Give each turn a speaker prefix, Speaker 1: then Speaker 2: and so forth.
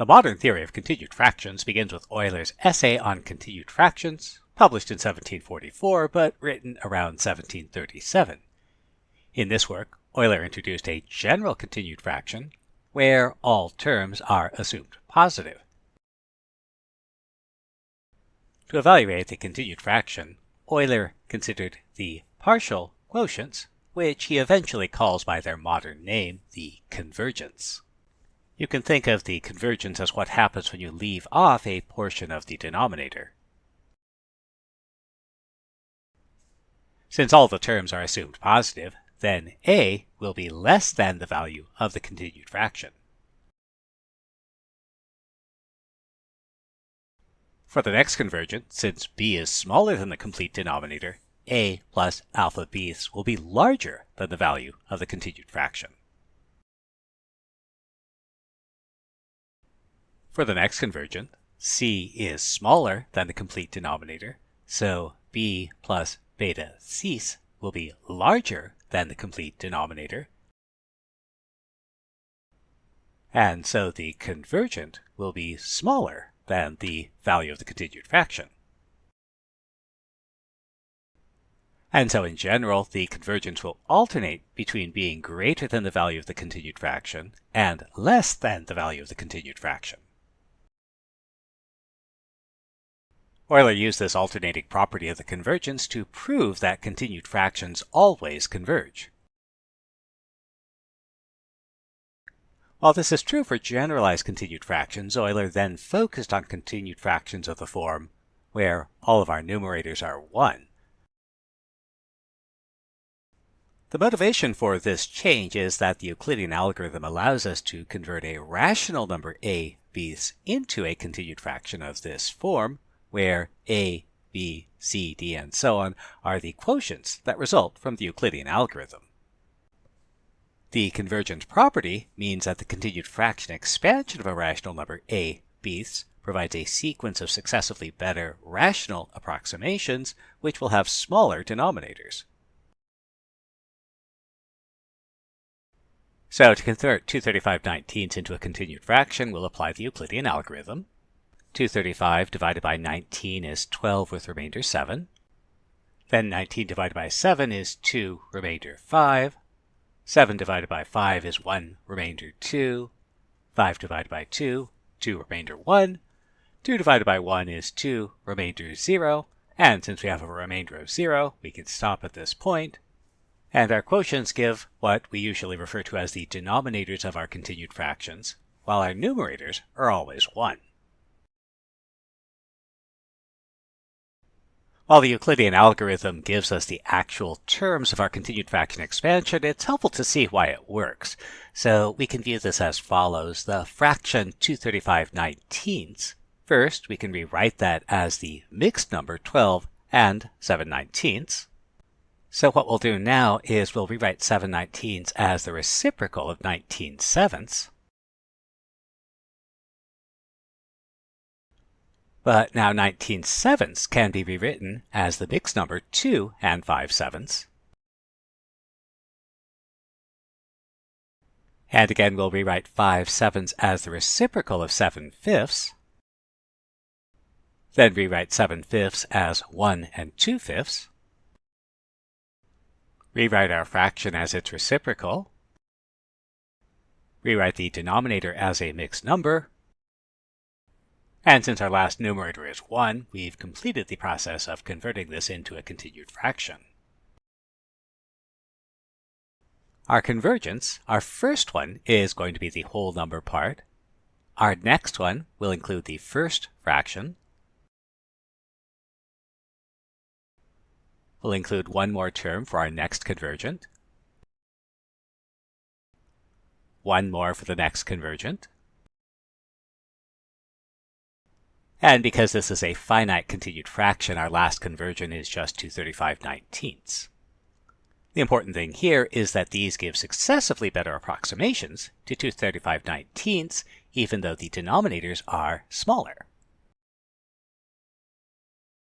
Speaker 1: The modern theory of continued fractions begins with Euler's essay on continued fractions, published in 1744 but written around 1737. In this work, Euler introduced a general continued fraction where all terms are assumed positive. To evaluate the continued fraction, Euler considered the partial quotients, which he eventually calls by their modern name, the convergents. You can think of the convergents as what happens when you leave off a portion of the denominator. Since all the terms are assumed positive, then a will be less than the value of the continued fraction. For the next convergent, since b is smaller than the complete denominator, a plus alpha b's will be larger than the value of the continued fraction. For the next convergent, c is smaller than the complete denominator, so b plus beta c's will be larger than the complete denominator. And so the convergent will be smaller than the value of the continued fraction. And so in general, the convergents will alternate between being greater than the value of the continued fraction and less than the value of the continued fraction. Euler used this alternating property of the convergents to prove that continued fractions always converge. While this is true for generalized continued fractions, Euler then focused on continued fractions of the form where all of our numerators are 1. The motivation for this change is that the Euclidean algorithm allows us to convert a rational number a, b's into a continued fraction of this form where a, b, c, d, and so on are the quotients that result from the Euclidean algorithm. The convergent property means that the continued fraction expansion of a rational number a, b's provides a sequence of successively better rational approximations which will have smaller denominators. So to convert 235 19ths into a continued fraction, we'll apply the Euclidean algorithm. 235 divided by 19 is 12 with remainder 7. Then 19 divided by 7 is 2 remainder 5. 7 divided by 5 is 1 remainder 2. 5 divided by 2, 2 remainder 1. 2 divided by 1 is 2 remainder 0. And since we have a remainder of 0, we can stop at this point. And our quotients give what we usually refer to as the denominators of our continued fractions, while our numerators are always 1. While the Euclidean algorithm gives us the actual terms of our continued fraction expansion, it's helpful to see why it works. So we can view this as follows. The fraction 235 19ths. First, we can rewrite that as the mixed number 12 and 7 19ths. So what we'll do now is we'll rewrite 7 19ths as the reciprocal of 19 sevenths. But now 19 sevenths can be rewritten as the mixed number 2 and 5 sevenths. And again, we'll rewrite 5 sevenths as the reciprocal of 7 fifths. Then rewrite 7 fifths as 1 and 2 fifths. Rewrite our fraction as its reciprocal. Rewrite the denominator as a mixed number. And since our last numerator is 1, we've completed the process of converting this into a continued fraction. Our convergents, our first one is going to be the whole number part. Our next one will include the first fraction. We'll include one more term for our next convergent. One more for the next convergent. And because this is a finite continued fraction, our last convergent is just 235 19ths. The important thing here is that these give successively better approximations to 235 19ths, even though the denominators are smaller.